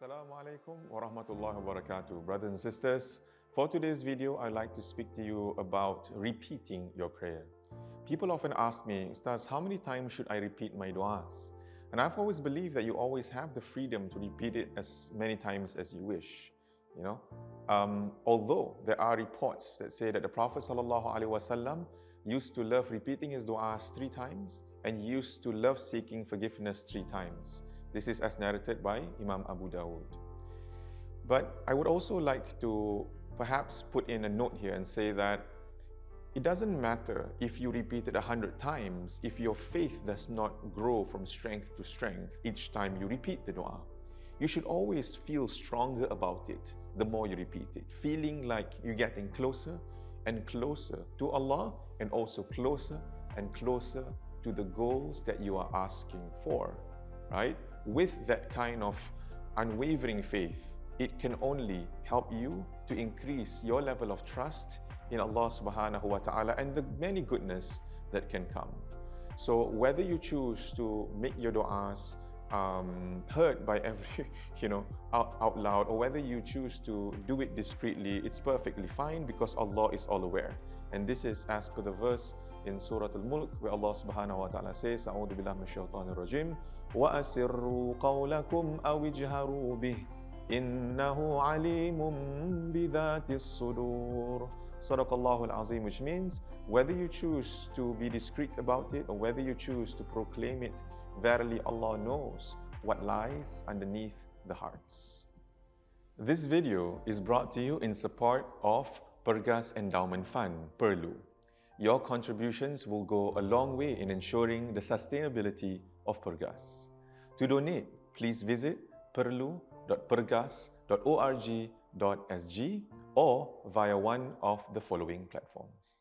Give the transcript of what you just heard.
Assalamu alaikum wa rahmatullahi wa barakatuh. Brothers and sisters, for today's video, I'd like to speak to you about repeating your prayer. People often ask me, Ustaz, how many times should I repeat my du'as? And I've always believed that you always have the freedom to repeat it as many times as you wish. You know, um, although there are reports that say that the Prophet ﷺ used to love repeating his du'as three times and used to love seeking forgiveness three times. This is as narrated by Imam Abu Dawud. But I would also like to perhaps put in a note here and say that it doesn't matter if you repeat it a hundred times if your faith does not grow from strength to strength each time you repeat the dua. You should always feel stronger about it the more you repeat it, feeling like you're getting closer and closer to Allah and also closer and closer to the goals that you are asking for, right? with that kind of unwavering faith, it can only help you to increase your level of trust in Allah subhanahu wa ta'ala and the many goodness that can come. So whether you choose to make your du'as um, heard by every, you know, out, out loud, or whether you choose to do it discreetly, it's perfectly fine because Allah is all aware. And this is as per the verse in Surah Al-Mulk where Allah subhanahu wa ta'ala says, أعوذ بالله من الشيطان الرجيم وأسروا قولكم أو اجهروا به إنه عليم بذات الصدور صدق الله العظيم which means whether you choose to be discreet about it or whether you choose to proclaim it verily Allah knows what lies underneath the hearts. This video is brought to you in support of Pergas Endowment Fund, Perlu. Your contributions will go a long way in ensuring the sustainability of Pergas. To donate, please visit perlu.pergas.org.sg or via one of the following platforms.